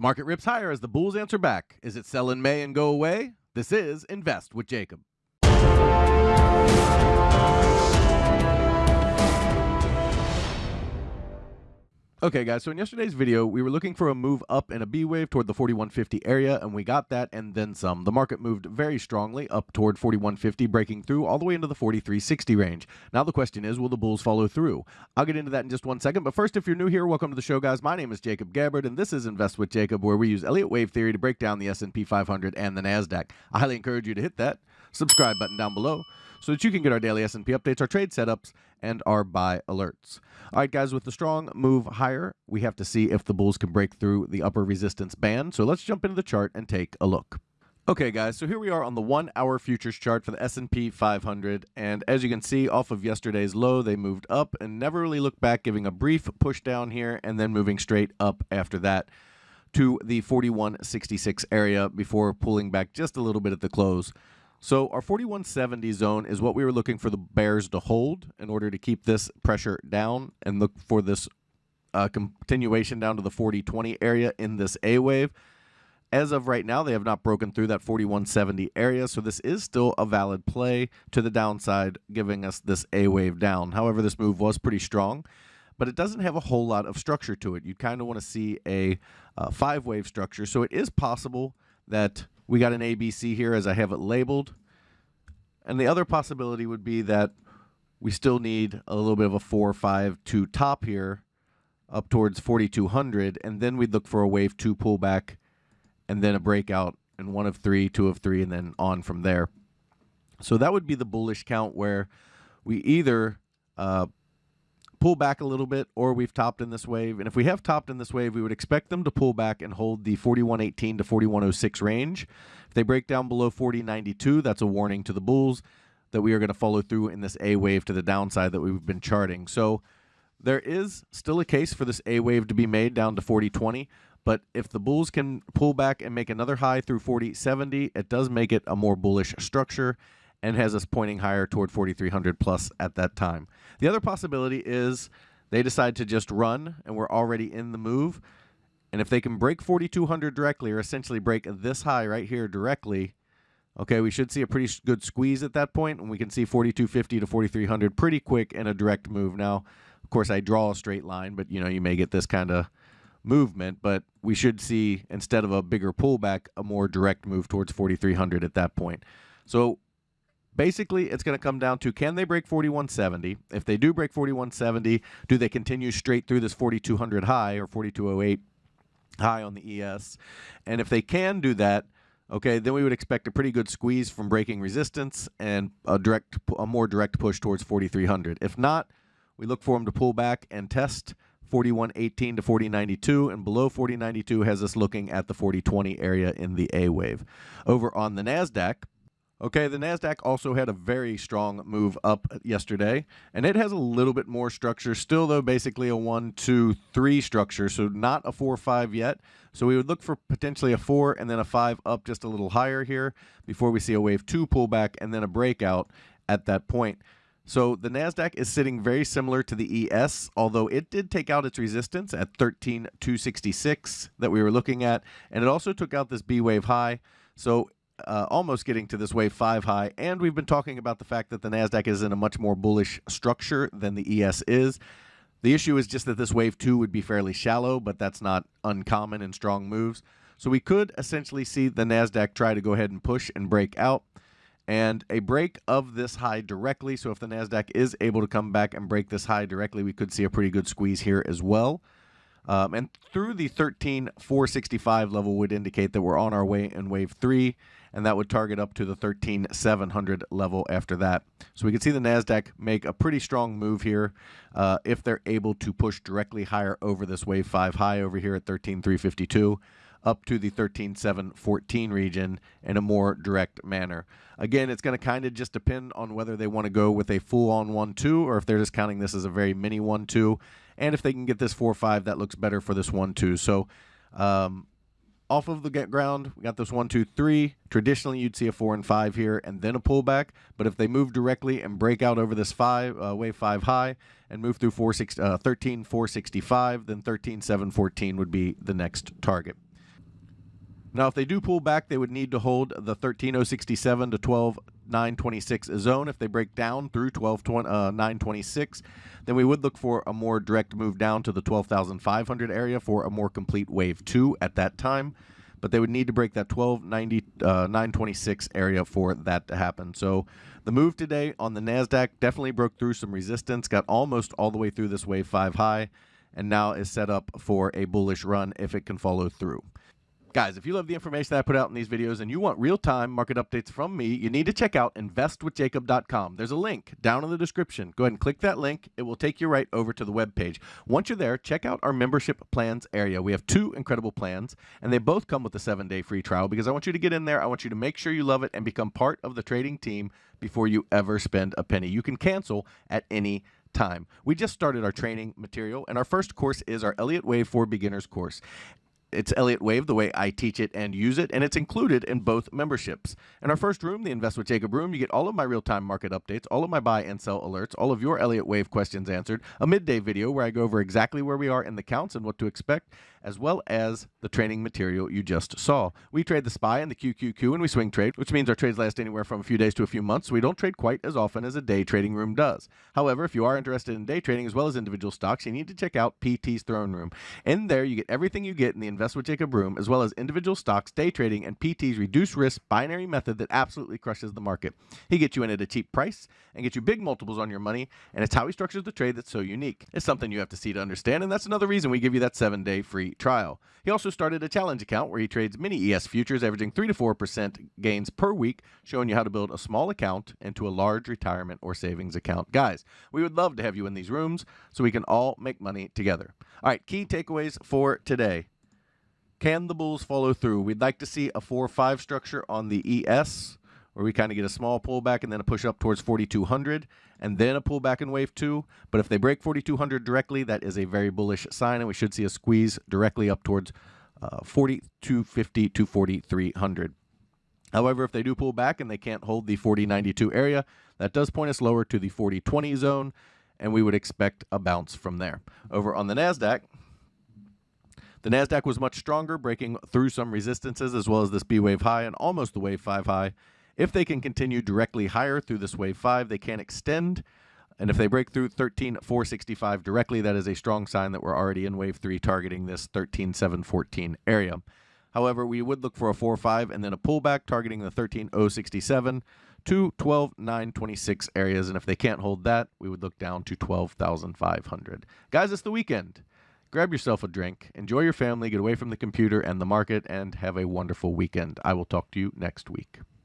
The market rips higher as the bulls answer back. Is it sell in May and go away? This is Invest with Jacob. Okay, guys, so in yesterday's video, we were looking for a move up in a B wave toward the 4150 area, and we got that and then some. The market moved very strongly up toward 4150, breaking through all the way into the 4360 range. Now the question is, will the bulls follow through? I'll get into that in just one second, but first, if you're new here, welcome to the show, guys. My name is Jacob Gabbard, and this is Invest with Jacob, where we use Elliott Wave Theory to break down the S&P 500 and the NASDAQ. I highly encourage you to hit that subscribe button down below so that you can get our daily S&P updates, our trade setups, and our buy alerts. All right, guys, with the strong move higher, we have to see if the bulls can break through the upper resistance band. So let's jump into the chart and take a look. Okay, guys, so here we are on the one-hour futures chart for the S&P 500, and as you can see, off of yesterday's low, they moved up and never really looked back, giving a brief push down here and then moving straight up after that to the 4166 area before pulling back just a little bit at the close. So our 4170 zone is what we were looking for the bears to hold in order to keep this pressure down and look for this uh, continuation down to the 4020 area in this A wave. As of right now, they have not broken through that 4170 area, so this is still a valid play to the downside, giving us this A wave down. However, this move was pretty strong, but it doesn't have a whole lot of structure to it. You kind of want to see a uh, five wave structure, so it is possible that we got an ABC here as I have it labeled. And the other possibility would be that we still need a little bit of a 4 5 2 top here up towards 4200 and then we'd look for a wave 2 pullback and then a breakout and one of 3, 2 of 3 and then on from there. So that would be the bullish count where we either uh, pull back a little bit or we've topped in this wave. And if we have topped in this wave, we would expect them to pull back and hold the 4118 to 4106 range. If they break down below 4092, that's a warning to the bulls that we are going to follow through in this A wave to the downside that we've been charting. So there is still a case for this A wave to be made down to 4020. But if the bulls can pull back and make another high through 4070, it does make it a more bullish structure and has us pointing higher toward 4,300 plus at that time. The other possibility is they decide to just run and we're already in the move. And if they can break 4,200 directly or essentially break this high right here directly, okay, we should see a pretty good squeeze at that point, and we can see 4,250 to 4,300 pretty quick in a direct move. Now, of course, I draw a straight line, but you know you may get this kind of movement, but we should see instead of a bigger pullback, a more direct move towards 4,300 at that point. So basically it's going to come down to can they break 4170 if they do break 4170 do they continue straight through this 4200 high or 4208 high on the es and if they can do that okay then we would expect a pretty good squeeze from breaking resistance and a direct a more direct push towards 4300 if not we look for them to pull back and test 4118 to 4092 and below 4092 has us looking at the 4020 area in the A wave. Over on the Nasdaq, Okay, the NASDAQ also had a very strong move up yesterday, and it has a little bit more structure. Still, though, basically a one, two, three structure, so not a four, five yet. So we would look for potentially a four and then a five up just a little higher here before we see a wave two pullback and then a breakout at that point. So the NASDAQ is sitting very similar to the ES, although it did take out its resistance at 13,266 that we were looking at, and it also took out this B wave high. So uh, almost getting to this wave five high. And we've been talking about the fact that the NASDAQ is in a much more bullish structure than the ES is. The issue is just that this wave two would be fairly shallow, but that's not uncommon in strong moves. So we could essentially see the NASDAQ try to go ahead and push and break out. And a break of this high directly. So if the NASDAQ is able to come back and break this high directly, we could see a pretty good squeeze here as well. Um, and through the 13,465 level would indicate that we're on our way in wave three and that would target up to the 13,700 level after that. So we can see the NASDAQ make a pretty strong move here uh, if they're able to push directly higher over this wave 5 high over here at 13,352 up to the 13,714 region in a more direct manner. Again, it's going to kind of just depend on whether they want to go with a full-on 1-2 or if they're just counting this as a very mini 1-2. And if they can get this 4-5, that looks better for this 1-2. So um, off of the ground. We got this one, two, three. Traditionally, you'd see a four and five here and then a pullback. But if they move directly and break out over this five uh, wave five high and move through four, six, uh, 13, 465, then 13 7 14 would be the next target. Now, if they do pull back, they would need to hold the 13067 to 12926 zone. If they break down through 12926, uh, then we would look for a more direct move down to the 12,500 area for a more complete wave two at that time. But they would need to break that 1290 uh, 926 area for that to happen. So the move today on the NASDAQ definitely broke through some resistance, got almost all the way through this wave five high, and now is set up for a bullish run if it can follow through. Guys, if you love the information that I put out in these videos and you want real-time market updates from me, you need to check out investwithjacob.com. There's a link down in the description. Go ahead and click that link. It will take you right over to the web page. Once you're there, check out our membership plans area. We have two incredible plans, and they both come with a seven-day free trial because I want you to get in there. I want you to make sure you love it and become part of the trading team before you ever spend a penny. You can cancel at any time. We just started our training material, and our first course is our Elliott Wave for Beginners course it's Elliott Wave, the way I teach it and use it, and it's included in both memberships. In our first room, the Invest with Jacob room, you get all of my real time market updates, all of my buy and sell alerts, all of your Elliott Wave questions answered, a midday video where I go over exactly where we are in the counts and what to expect, as well as the training material you just saw. We trade the SPY and the QQQ and we swing trade, which means our trades last anywhere from a few days to a few months, so we don't trade quite as often as a day trading room does. However, if you are interested in day trading as well as individual stocks, you need to check out PT's Throne Room. In there, you get everything you get in the Invest with Jacob room, as well as individual stocks, day trading, and PT's reduced risk binary method that absolutely crushes the market. He gets you in at a cheap price and gets you big multiples on your money, and it's how he structures the trade that's so unique. It's something you have to see to understand, and that's another reason we give you that seven day trial. He also started a challenge account where he trades mini ES futures, averaging 3 to 4% gains per week, showing you how to build a small account into a large retirement or savings account. Guys, we would love to have you in these rooms so we can all make money together. All right, key takeaways for today. Can the Bulls follow through? We'd like to see a 4 5 structure on the ES where we kind of get a small pullback and then a push up towards 4,200 and then a pullback in wave two. But if they break 4,200 directly, that is a very bullish sign, and we should see a squeeze directly up towards uh, 4,250 to 4,300. However, if they do pull back and they can't hold the 4092 area, that does point us lower to the 4020 zone, and we would expect a bounce from there. Over on the NASDAQ, the NASDAQ was much stronger, breaking through some resistances as well as this B wave high and almost the wave 5 high. If they can continue directly higher through this wave 5, they can extend. And if they break through 13,465 directly, that is a strong sign that we're already in wave 3 targeting this 13,714 area. However, we would look for a 4-5 and then a pullback targeting the 13,067 to 12,926 areas. And if they can't hold that, we would look down to 12,500. Guys, it's the weekend. Grab yourself a drink, enjoy your family, get away from the computer and the market, and have a wonderful weekend. I will talk to you next week.